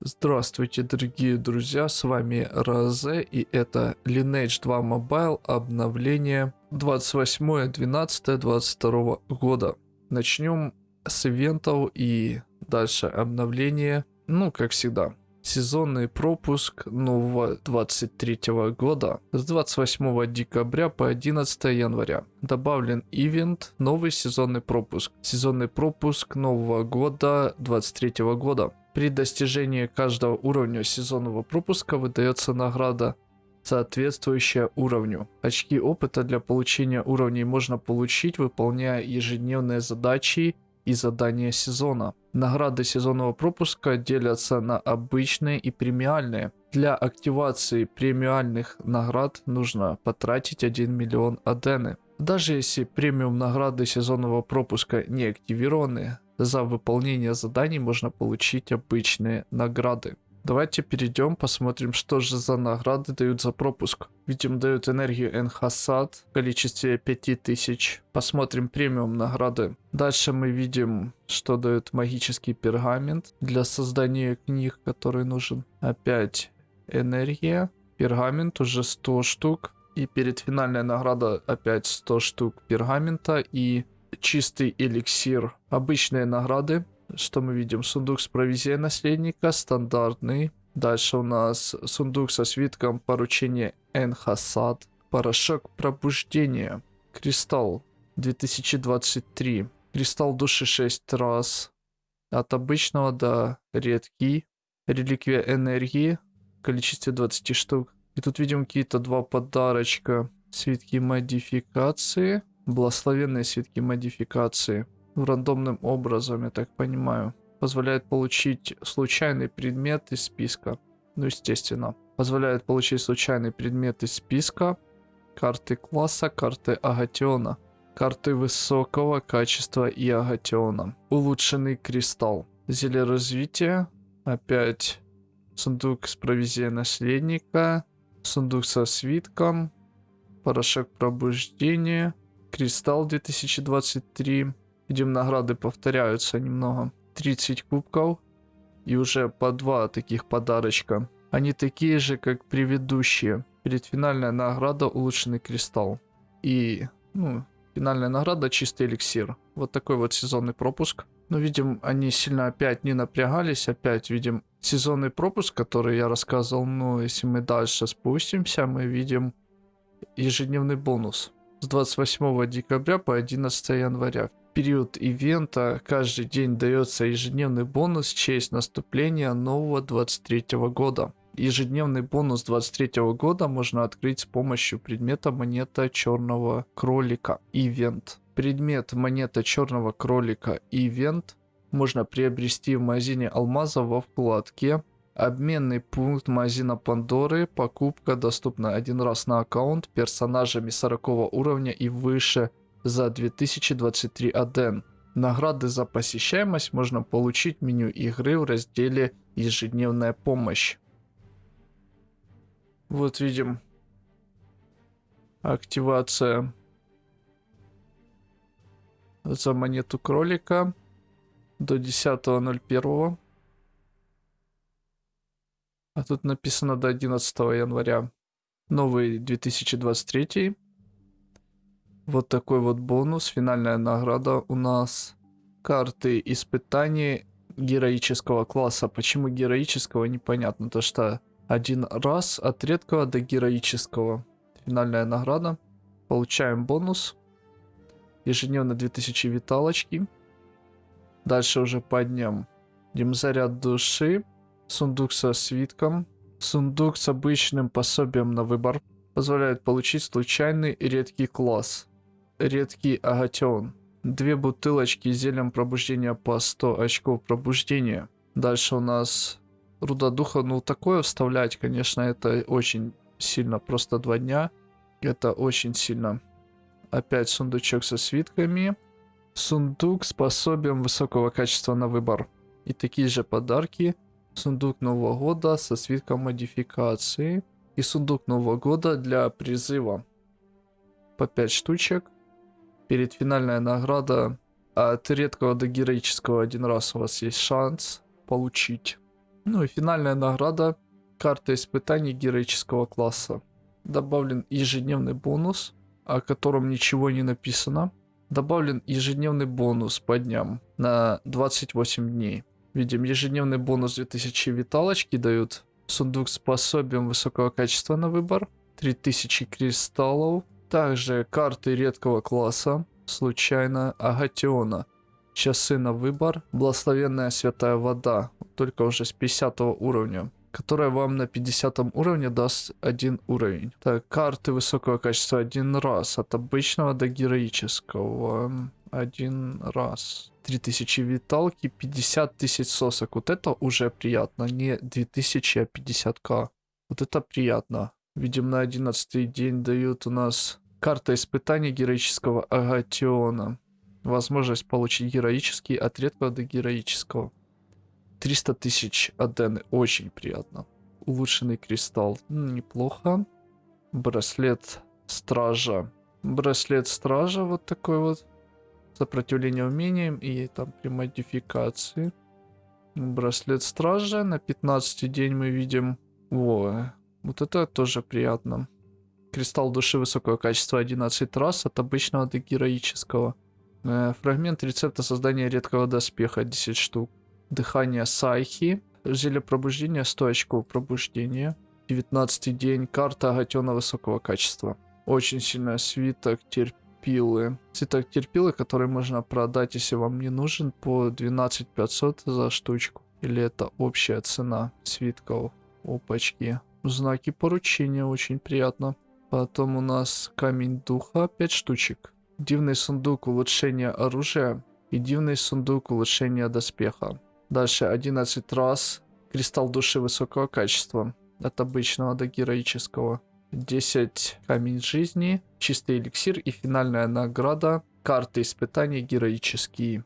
Здравствуйте, дорогие друзья, с вами Розе, и это Lineage 2 Mobile обновление 28.12.22 года. Начнем с ивентов и дальше обновление, ну, как всегда. Сезонный пропуск нового 23 года с 28 декабря по 11 января. Добавлен ивент новый сезонный пропуск. Сезонный пропуск нового года 23 года. При достижении каждого уровня сезонного пропуска выдается награда соответствующая уровню. Очки опыта для получения уровней можно получить, выполняя ежедневные задачи и задания сезона. Награды сезонного пропуска делятся на обычные и премиальные. Для активации премиальных наград нужно потратить 1 миллион адены. Даже если премиум награды сезонного пропуска не активированы, за выполнение заданий можно получить обычные награды. Давайте перейдем, посмотрим, что же за награды дают за пропуск. Видим, дают энергию Энхасад в количестве 5000. Посмотрим премиум награды. Дальше мы видим, что дают магический пергамент для создания книг, который нужен. Опять энергия. Пергамент уже 100 штук. И перед финальной награда опять 100 штук пергамента и чистый эликсир. Обычные награды что мы видим? Сундук с провизией наследника, стандартный. Дальше у нас сундук со свитком поручения Энхасад. Порошок пробуждения. Кристалл 2023. Кристалл души 6 раз. От обычного до редкий. Реликвия энергии в количестве 20 штук. И тут видим какие-то два подарочка. Свитки модификации. Благословенные свитки модификации рандомным образом, я так понимаю. Позволяет получить случайный предмет из списка. Ну, естественно. Позволяет получить случайный предмет из списка. Карты класса, карты Агатиона. Карты высокого качества и Агатиона. Улучшенный кристалл. Зелье развития. Опять сундук с провизией наследника. Сундук со свитком. Порошок пробуждения. Кристалл 2023. Видим, награды повторяются немного. 30 кубков. И уже по два таких подарочка. Они такие же, как предыдущие. Предфинальная награда улучшенный кристалл. И, ну, финальная награда чистый эликсир. Вот такой вот сезонный пропуск. Но видим, они сильно опять не напрягались. Опять видим сезонный пропуск, который я рассказывал. Но если мы дальше спустимся, мы видим ежедневный бонус. С 28 декабря по 11 января период ивента каждый день дается ежедневный бонус в честь наступления нового 23 года. Ежедневный бонус 23 года можно открыть с помощью предмета монета черного кролика Ивент. Предмет монета черного кролика Ивент можно приобрести в магазине алмаза во вкладке Обменный пункт магазина Пандоры. Покупка доступна один раз на аккаунт персонажами 40 уровня и выше за 2023 аден. Награды за посещаемость можно получить в меню игры в разделе «Ежедневная помощь». Вот видим активация за монету кролика до 10.01. А тут написано до 11 января. Новый 2023. Вот такой вот бонус, финальная награда у нас. Карты испытаний героического класса. Почему героического, непонятно. То что один раз от редкого до героического. Финальная награда. Получаем бонус. Ежедневно 2000 виталочки. Дальше уже по дням. Идем заряд души. Сундук со свитком. Сундук с обычным пособием на выбор. Позволяет получить случайный редкий класс редкий агатион. Две бутылочки с зельем пробуждения по 100 очков пробуждения. Дальше у нас руда духа. Ну, такое вставлять, конечно, это очень сильно. Просто два дня. Это очень сильно. Опять сундучок со свитками. Сундук с пособием высокого качества на выбор. И такие же подарки. Сундук Нового года со свитком модификации. И сундук Нового года для призыва. По 5 штучек перед финальная награда от редкого до героического один раз у вас есть шанс получить. Ну и финальная награда. Карта испытаний героического класса. Добавлен ежедневный бонус, о котором ничего не написано. Добавлен ежедневный бонус по дням на 28 дней. Видим, ежедневный бонус 2000 виталочки дают. Сундук с пособием высокого качества на выбор. 3000 кристаллов. Также карты редкого класса. Случайно Агатиона. Часы на выбор. Благословенная святая вода. Только уже с 50 уровня которая вам на 50 уровне даст один уровень. Так, карты высокого качества один раз. От обычного до героического. Один раз. 3000 виталки, 50 тысяч сосок. Вот это уже приятно. Не 2000, а 50к. Вот это приятно. Видим, на 11 день дают у нас карта испытания героического агатиона. Возможность получить героический от редкого до героического. 300 тысяч адены. Очень приятно. Улучшенный кристалл. Неплохо. Браслет стража. Браслет стража вот такой вот. Сопротивление умениям и там при модификации. Браслет стража. На 15 день мы видим... О, вот это тоже приятно. Кристалл души высокого качества 11 раз от обычного до героического. Э, фрагмент рецепта создания редкого доспеха 10 штук. Дыхание Сайхи. Зелье пробуждения 100 очков пробуждения. 19 день. Карта Агатена высокого качества. Очень сильная свиток терпилы. Свиток терпилы, который можно продать, если вам не нужен, по 12 500 за штучку. Или это общая цена свитков. Опачки. Знаки поручения очень приятно. Потом у нас камень духа 5 штучек. Дивный сундук улучшения оружия и дивный сундук улучшения доспеха. Дальше 11 раз. Кристалл души высокого качества. От обычного до героического. 10 камень жизни. Чистый эликсир и финальная награда. Карты испытаний героические.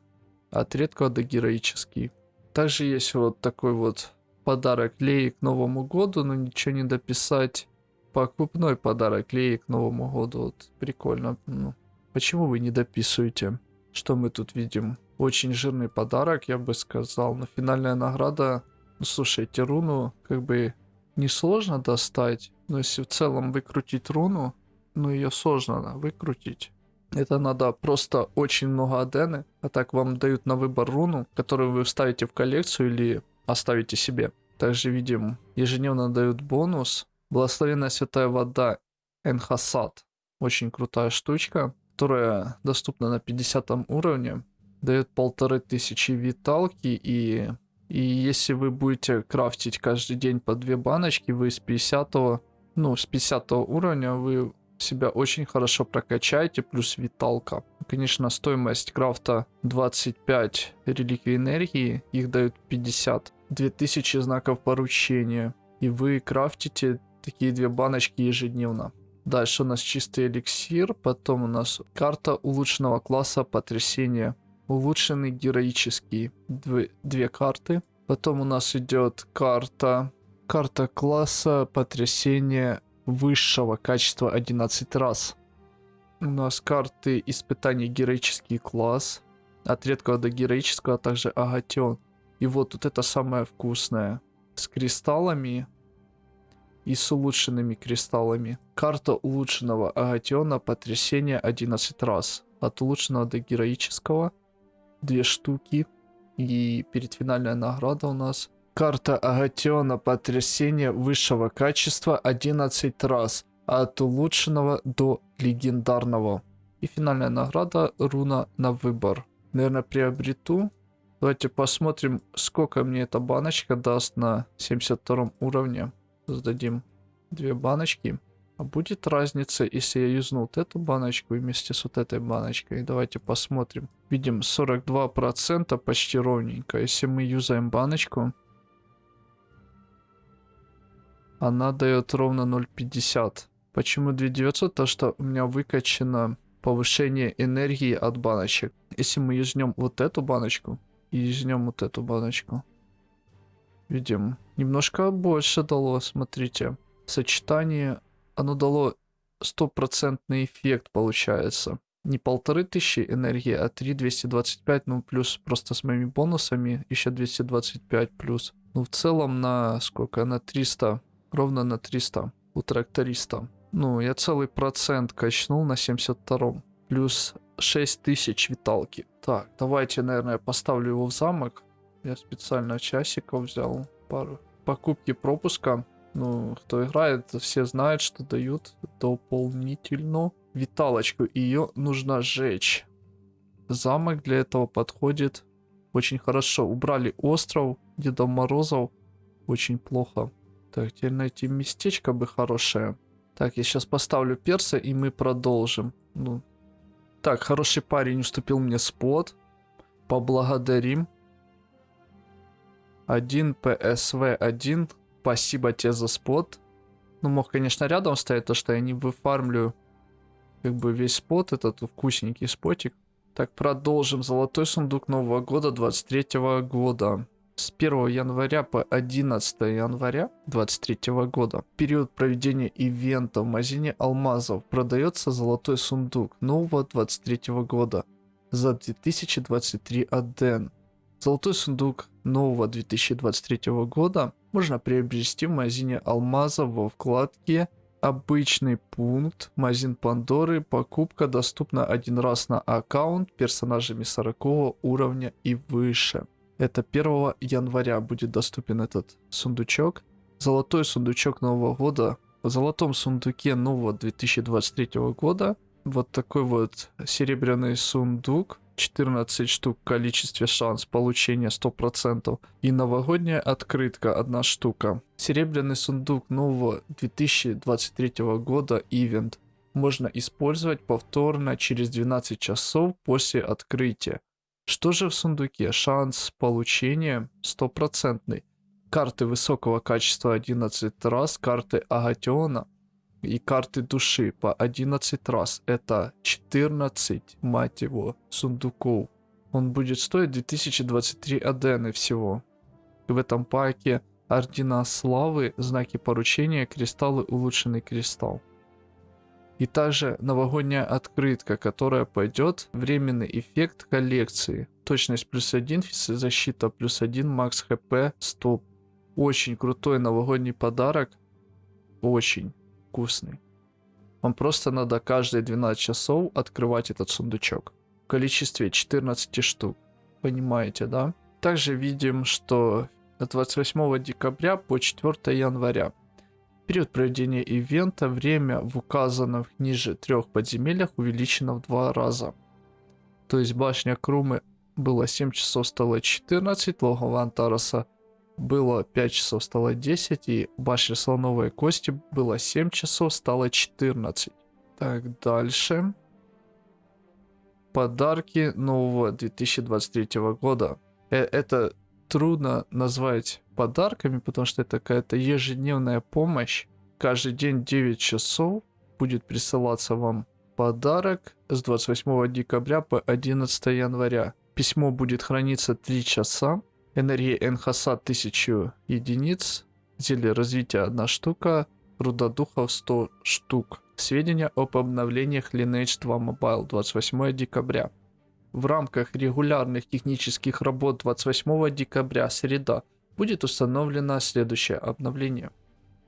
От редкого до героический. Также есть вот такой вот подарок Леи к Новому году, но ничего не дописать. Покупной подарок Леи к Новому году. Вот прикольно. Ну, почему вы не дописываете? Что мы тут видим? Очень жирный подарок, я бы сказал. Но финальная награда... Ну, слушайте, руну как бы несложно достать. Но если в целом выкрутить руну, ну ее сложно выкрутить. Это надо просто очень много адены. А так вам дают на выбор руну, которую вы вставите в коллекцию или оставите себе. Также видим, ежедневно дают бонус. Благословенная святая вода Энхасад. Очень крутая штучка, которая доступна на 50 уровне дает полторы тысячи виталки и и если вы будете крафтить каждый день по две баночки, вы с 50 ну с 50 уровня вы себя очень хорошо прокачаете, плюс виталка. Конечно, стоимость крафта 25 реликвий энергии, их дают 50. 2000 знаков поручения. И вы крафтите такие две баночки ежедневно. Дальше у нас чистый эликсир, потом у нас карта улучшенного класса потрясения улучшенный героический. Две, две карты. Потом у нас идет карта. Карта класса потрясения высшего качества 11 раз. У нас карты испытаний героический класс. От редкого до героического, а также агатион. И вот тут это самое вкусное. С кристаллами и с улучшенными кристаллами. Карта улучшенного агатиона потрясения 11 раз. От улучшенного до героического две штуки. И перед финальная награда у нас карта Агатиона потрясения высшего качества 11 раз. От улучшенного до легендарного. И финальная награда руна на выбор. Наверное, приобрету. Давайте посмотрим, сколько мне эта баночка даст на 72 уровне. Сдадим две баночки. А будет разница, если я юзну вот эту баночку вместе с вот этой баночкой? Давайте посмотрим. Видим 42% почти ровненько. Если мы юзаем баночку, она дает ровно 0,50. Почему 2900? То, что у меня выкачано повышение энергии от баночек. Если мы юзнем вот эту баночку и юзнем вот эту баночку, видим, немножко больше дало, смотрите. Сочетание оно дало стопроцентный эффект, получается. Не полторы тысячи энергии, а 3225, ну плюс просто с моими бонусами еще 225 плюс. Ну, в целом на сколько? На 300. Ровно на 300 у тракториста. Ну, я целый процент качнул на 72-м. Плюс 6000 виталки. Так, давайте, наверное, поставлю его в замок. Я специально часиков взял пару. Покупки пропуска. Ну, кто играет, все знают, что дают дополнительно виталочку. Ее нужно сжечь. Замок для этого подходит очень хорошо. Убрали остров Деда Морозов. Очень плохо. Так, теперь найти местечко бы хорошее. Так, я сейчас поставлю перса, и мы продолжим. Ну. Так, хороший парень уступил мне спот. Поблагодарим. 1 PSV 1. Спасибо тебе за спот. Ну, мог, конечно, рядом стоять, то что я не выфармлю как бы весь спот, этот вкусненький спотик. Так, продолжим. Золотой сундук Нового года 23 года. С 1 января по 11 января 23 года. Период проведения ивента в магазине алмазов. Продается золотой сундук нового 23 года за 2023 аден. Золотой сундук нового 2023 года можно приобрести в магазине алмазов во вкладке Обычный пункт, магазин Пандоры, покупка доступна один раз на аккаунт персонажами 40 уровня и выше. Это 1 января будет доступен этот сундучок. Золотой сундучок Нового года. В золотом сундуке нового 2023 года вот такой вот серебряный сундук 14 штук в количестве шанс получения 100%. И новогодняя открытка одна штука. Серебряный сундук нового 2023 года ивент можно использовать повторно через 12 часов после открытия. Что же в сундуке? Шанс получения стопроцентный. Карты высокого качества 11 раз, карты Агатиона и карты души по 11 раз. Это 14, мать его, сундуков. Он будет стоить 2023 адены всего. В этом паке ордена славы, знаки поручения, кристаллы, улучшенный кристалл. И также новогодняя открытка, которая пойдет, временный эффект коллекции. Точность плюс 1, защита плюс 1, макс хп, стоп. Очень крутой новогодний подарок. Очень вкусный. Вам просто надо каждые 12 часов открывать этот сундучок. В количестве 14 штук. Понимаете, да? Также видим, что с 28 декабря по 4 января. Период проведения ивента, время в указанных ниже трех подземельях увеличено в два раза. То есть башня Крумы было 7 часов, стало 14, логово Антараса было 5 часов, стало 10, и башня слоновой кости было 7 часов, стало 14. Так, дальше. Подарки нового 2023 года. Э это трудно назвать подарками, потому что это какая-то ежедневная помощь. Каждый день 9 часов будет присылаться вам подарок с 28 декабря по 11 января. Письмо будет храниться 3 часа. Энергия Энхаса 1000 единиц. Зелье развития 1 штука. Руда духов 100 штук. Сведения об обновлениях Lineage 2 Mobile 28 декабря. В рамках регулярных технических работ 28 декабря, среда, будет установлено следующее обновление.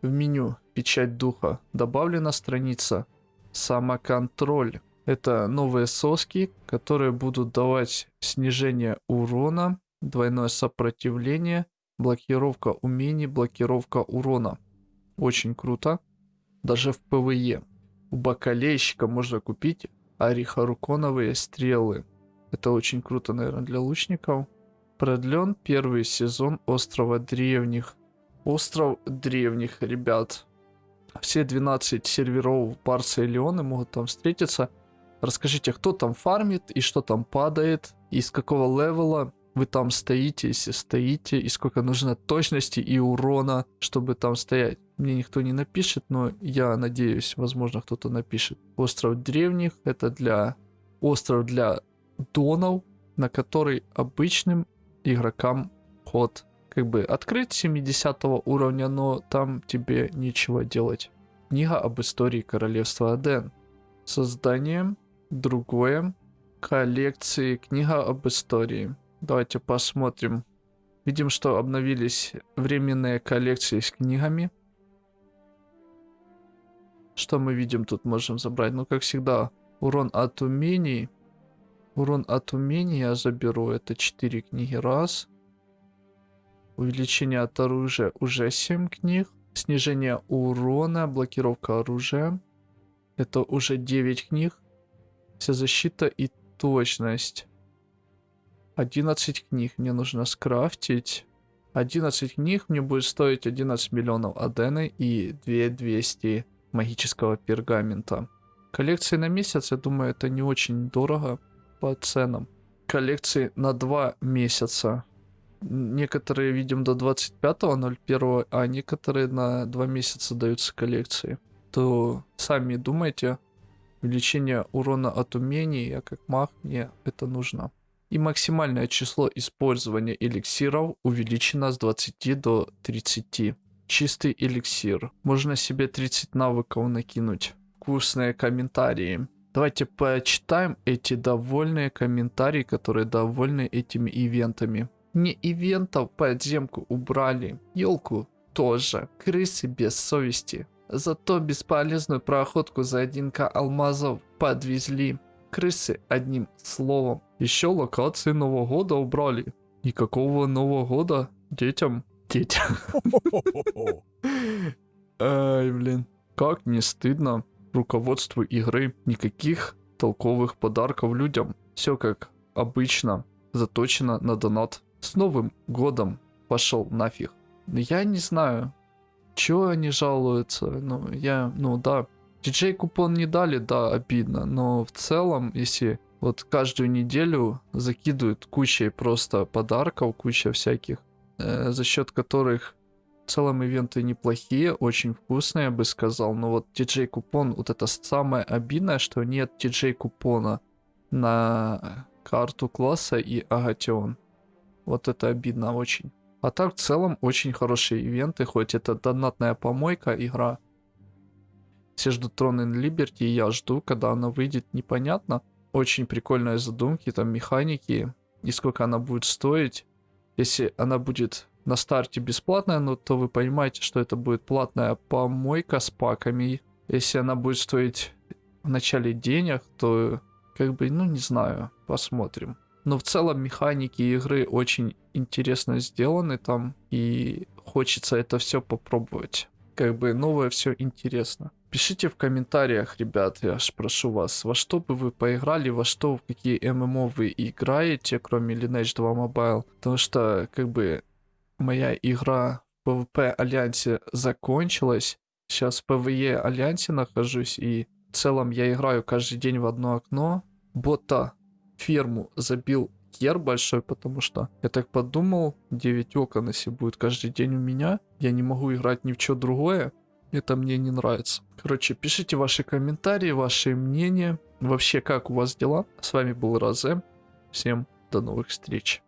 В меню «Печать духа» добавлена страница «Самоконтроль». Это новые соски, которые будут давать снижение урона двойное сопротивление, блокировка умений, блокировка урона. Очень круто. Даже в PvE. У бакалейщика можно купить орихаруконовые стрелы. Это очень круто, наверное, для лучников. Продлен первый сезон Острова Древних. Остров Древних, ребят. Все 12 серверов Барса и Леоны могут там встретиться. Расскажите, кто там фармит и что там падает, и с какого левела вы там стоите, если стоите, и сколько нужно точности и урона, чтобы там стоять. Мне никто не напишет, но я надеюсь, возможно, кто-то напишет. Остров древних это для остров для донов, на который обычным игрокам ход. Как бы открыть 70 уровня, но там тебе нечего делать. Книга об истории королевства Аден. Создание другое коллекции книга об истории. Давайте посмотрим. Видим, что обновились временные коллекции с книгами. Что мы видим тут можем забрать? Ну, как всегда, урон от умений. Урон от умений я заберу. Это 4 книги. Раз. Увеличение от оружия уже 7 книг. Снижение урона, блокировка оружия. Это уже 9 книг. Вся защита и точность. 11 книг мне нужно скрафтить. 11 книг мне будет стоить 11 миллионов адены и 2200 магического пергамента. Коллекции на месяц, я думаю, это не очень дорого по ценам. Коллекции на 2 месяца. Некоторые видим до 25.01, а некоторые на 2 месяца даются коллекции. То сами думайте, увеличение урона от умений, я как маг, мне это нужно. И максимальное число использования эликсиров увеличено с 20 до 30 чистый эликсир. Можно себе 30 навыков накинуть. Вкусные комментарии. Давайте почитаем эти довольные комментарии, которые довольны этими ивентами. Не ивентов подземку убрали, елку тоже, крысы без совести. Зато бесполезную проходку за 1к алмазов подвезли. Крысы одним словом. Еще локации Нового года убрали. Никакого Нового года детям детям. Ай, блин. Как не стыдно руководству игры. Никаких толковых подарков людям. Все как обычно. Заточено на донат. С Новым годом пошел нафиг. Я не знаю, чего они жалуются. Ну, я, ну да. Диджей купон не дали, да, обидно. Но в целом, если вот каждую неделю закидывают кучей просто подарков, куча всяких, э, за счет которых в целом ивенты неплохие, очень вкусные, я бы сказал. Но вот TJ купон, вот это самое обидное, что нет TJ купона на карту класса и Агатион. Вот это обидно очень. А так в целом очень хорошие ивенты, хоть это донатная помойка игра. Все ждут Tron and Liberty, я жду, когда она выйдет, непонятно. Очень прикольные задумки, там механики, и сколько она будет стоить. Если она будет на старте бесплатная, ну, то вы понимаете, что это будет платная помойка с паками. Если она будет стоить в начале денег, то как бы, ну, не знаю, посмотрим. Но в целом механики игры очень интересно сделаны там, и хочется это все попробовать. Как бы новое все интересно. Пишите в комментариях, ребят, я аж прошу вас, во что бы вы поиграли, во что, в какие ММО вы играете, кроме Lineage 2 Mobile. Потому что, как бы, моя игра в PvP Альянсе закончилась. Сейчас в PvE Альянсе нахожусь, и в целом я играю каждый день в одно окно. Бота ферму забил хер большой, потому что я так подумал, 9 окон, если будет каждый день у меня, я не могу играть ни в что другое. Это мне не нравится. Короче, пишите ваши комментарии, ваши мнения. Вообще, как у вас дела? С вами был Розе. Всем до новых встреч.